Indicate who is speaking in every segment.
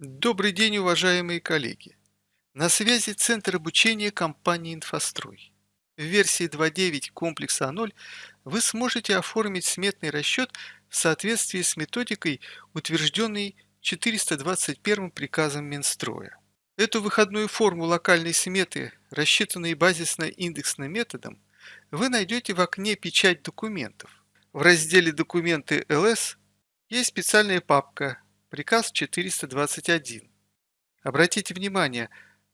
Speaker 1: Добрый день, уважаемые коллеги! На связи Центр обучения компании «Инфострой». В версии 2.9 комплекса А0 вы сможете оформить сметный расчет в соответствии с методикой, утвержденной 421 приказом Минстроя. Эту выходную форму локальной сметы, рассчитанной базисно-индексным методом, вы найдете в окне «Печать документов». В разделе «Документы ЛС» есть специальная папка Приказ 421. Обратите внимание,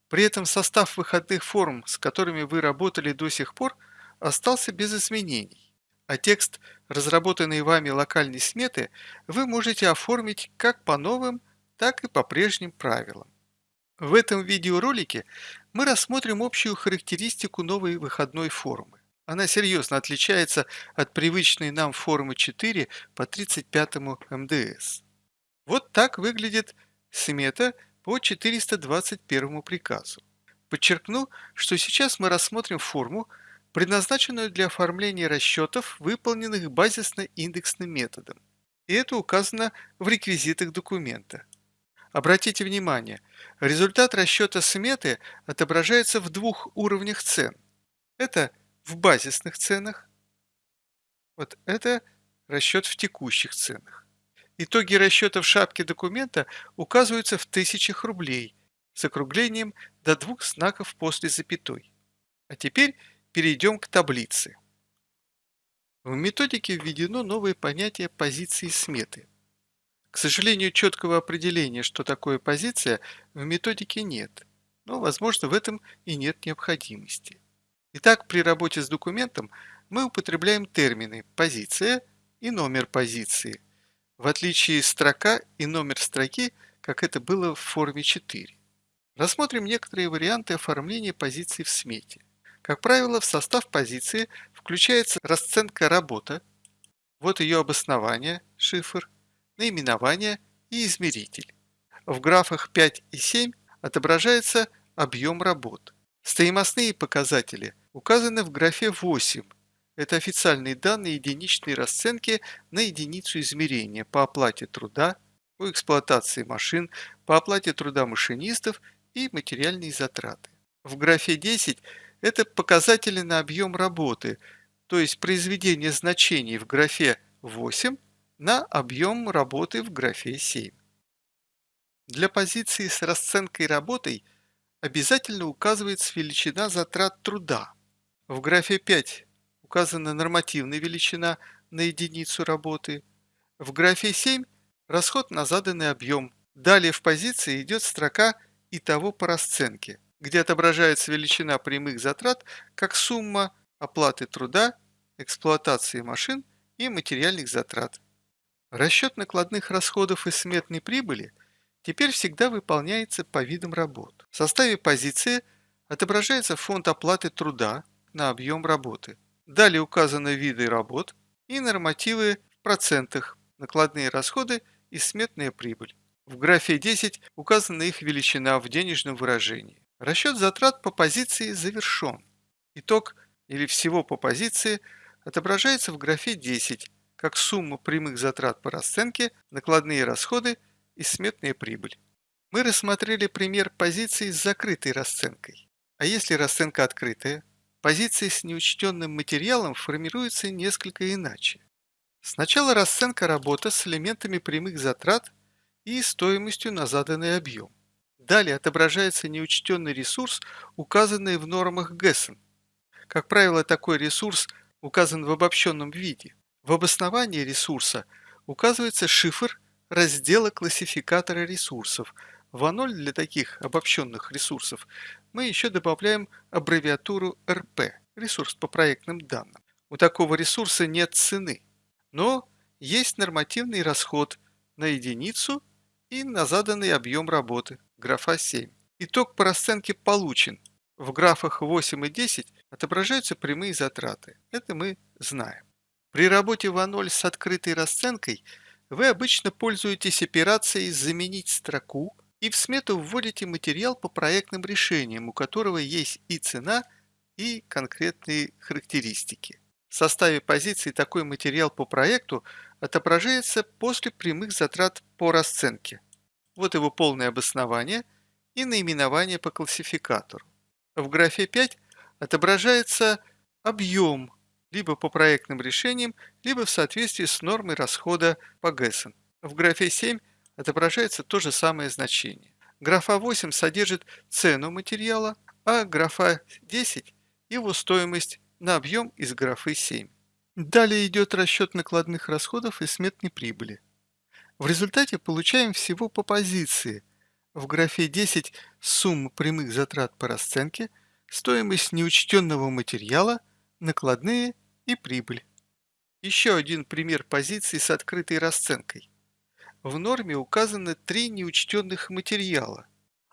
Speaker 1: при этом состав выходных форм, с которыми вы работали до сих пор, остался без изменений, а текст, разработанный вами локальной сметы, вы можете оформить как по новым, так и по прежним правилам. В этом видеоролике мы рассмотрим общую характеристику новой выходной формы. Она серьезно отличается от привычной нам формы 4 по 35 МДС. Вот так выглядит смета по 421 приказу. Подчеркну, что сейчас мы рассмотрим форму, предназначенную для оформления расчетов, выполненных базисно-индексным методом. И это указано в реквизитах документа. Обратите внимание, результат расчета сметы отображается в двух уровнях цен. Это в базисных ценах, вот это расчет в текущих ценах. Итоги расчета в шапке документа указываются в тысячах рублей с округлением до двух знаков после запятой. А теперь перейдем к таблице. В методике введено новое понятие позиции сметы. К сожалению, четкого определения, что такое позиция, в методике нет, но, возможно, в этом и нет необходимости. Итак, при работе с документом мы употребляем термины «позиция» и «номер позиции», в отличие строка и номер строки, как это было в форме 4. Рассмотрим некоторые варианты оформления позиции в смете. Как правило, в состав позиции включается расценка «Работа», вот ее обоснование, шифр, наименование и измеритель. В графах 5 и 7 отображается объем работ. Стоимостные показатели указаны в графе 8 это официальные данные единичной расценки на единицу измерения по оплате труда, по эксплуатации машин, по оплате труда машинистов и материальные затраты. В графе 10 это показатели на объем работы, то есть произведение значений в графе 8 на объем работы в графе 7. Для позиции с расценкой работой обязательно указывается величина затрат труда. В графе 5 указана нормативная величина на единицу работы. В графе 7 – расход на заданный объем. Далее в позиции идет строка «Итого по расценке», где отображается величина прямых затрат как сумма оплаты труда, эксплуатации машин и материальных затрат. Расчет накладных расходов и сметной прибыли теперь всегда выполняется по видам работ. В составе позиции отображается фонд оплаты труда на объем работы. Далее указаны виды работ и нормативы в процентах, накладные расходы и сметная прибыль. В графе 10 указана их величина в денежном выражении. Расчет затрат по позиции завершен. Итог или всего по позиции отображается в графе 10 как сумма прямых затрат по расценке, накладные расходы и сметная прибыль. Мы рассмотрели пример позиции с закрытой расценкой. А если расценка открытая? Позиции с неучтенным материалом формируются несколько иначе. Сначала расценка работы с элементами прямых затрат и стоимостью на заданный объем. Далее отображается неучтенный ресурс, указанный в нормах ГЭСН. Как правило, такой ресурс указан в обобщенном виде. В обосновании ресурса указывается шифр раздела классификатора ресурсов. В А0 для таких обобщенных ресурсов мы еще добавляем аббревиатуру РП – ресурс по проектным данным. У такого ресурса нет цены, но есть нормативный расход на единицу и на заданный объем работы, графа 7. Итог по расценке получен. В графах 8 и 10 отображаются прямые затраты. Это мы знаем. При работе в А0 с открытой расценкой вы обычно пользуетесь операцией «заменить строку» и в смету вводите материал по проектным решениям, у которого есть и цена, и конкретные характеристики. В составе позиции такой материал по проекту отображается после прямых затрат по расценке. Вот его полное обоснование и наименование по классификатору. В графе 5 отображается объем либо по проектным решениям, либо в соответствии с нормой расхода по ГЭСам. В графе 7 отображается то же самое значение. Графа 8 содержит цену материала, а графа 10 – его стоимость на объем из графы 7. Далее идет расчет накладных расходов и сметной прибыли. В результате получаем всего по позиции. В графе 10 сумма прямых затрат по расценке, стоимость неучтенного материала, накладные и прибыль. Еще один пример позиции с открытой расценкой. В норме указаны три неучтенных материала,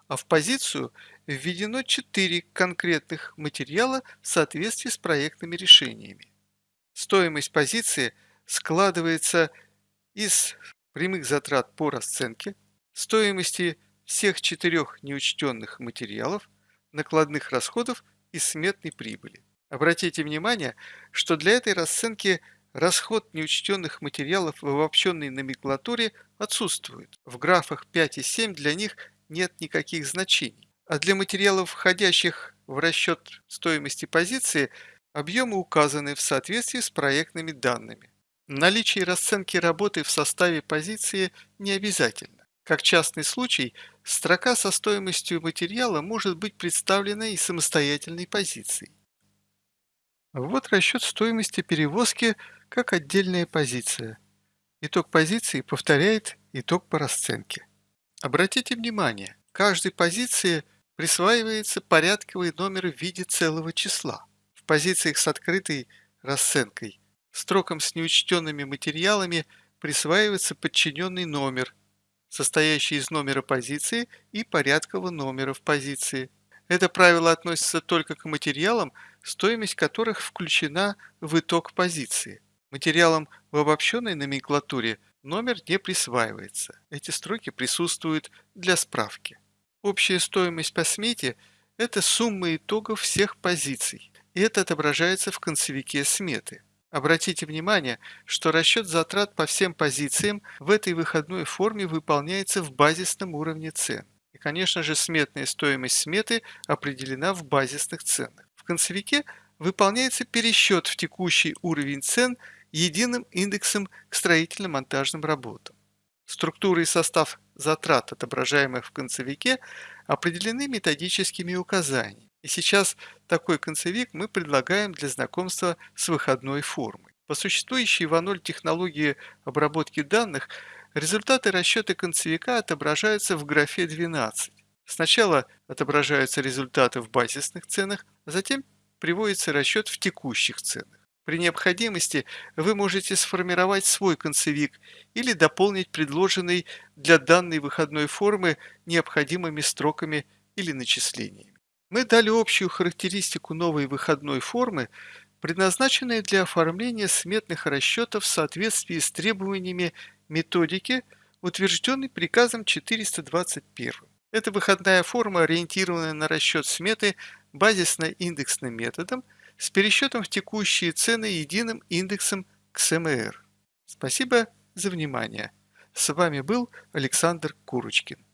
Speaker 1: а в позицию введено четыре конкретных материала в соответствии с проектными решениями. Стоимость позиции складывается из прямых затрат по расценке, стоимости всех четырех неучтенных материалов, накладных расходов и сметной прибыли. Обратите внимание, что для этой расценки расход неучтенных материалов в обобщенной номенклатуре отсутствует. В графах 5 и 7 для них нет никаких значений. А для материалов, входящих в расчет стоимости позиции, объемы указаны в соответствии с проектными данными. Наличие расценки работы в составе позиции не обязательно. Как частный случай, строка со стоимостью материала может быть представлена и самостоятельной позицией. Вот расчет стоимости перевозки как отдельная позиция. Итог позиции повторяет итог по расценке. Обратите внимание, каждой позиции присваивается порядковый номер в виде целого числа. В позициях с открытой расценкой строкам с неучтенными материалами присваивается подчиненный номер, состоящий из номера позиции и порядкового номера в позиции. Это правило относится только к материалам, стоимость которых включена в итог позиции. Материалам в обобщенной номенклатуре номер не присваивается. Эти строки присутствуют для справки. Общая стоимость по смете – это сумма итогов всех позиций, и это отображается в концевике сметы. Обратите внимание, что расчет затрат по всем позициям в этой выходной форме выполняется в базисном уровне цен. И, конечно же, сметная стоимость сметы определена в базисных ценах. В концевике выполняется пересчет в текущий уровень цен единым индексом к строительно-монтажным работам. Структура и состав затрат, отображаемых в концевике, определены методическими указаниями. И сейчас такой концевик мы предлагаем для знакомства с выходной формой. По существующей в А0 технологии обработки данных, результаты расчета концевика отображаются в графе 12. Сначала отображаются результаты в базисных ценах, а затем приводится расчет в текущих ценах. При необходимости вы можете сформировать свой концевик или дополнить предложенный для данной выходной формы необходимыми строками или начислениями. Мы дали общую характеристику новой выходной формы, предназначенной для оформления сметных расчетов в соответствии с требованиями методики, утвержденной приказом 421. Эта выходная форма ориентирована на расчет сметы базисно-индексным методом – с пересчетом в текущие цены единым индексом КСМР. Спасибо за внимание. С вами был Александр Курочкин.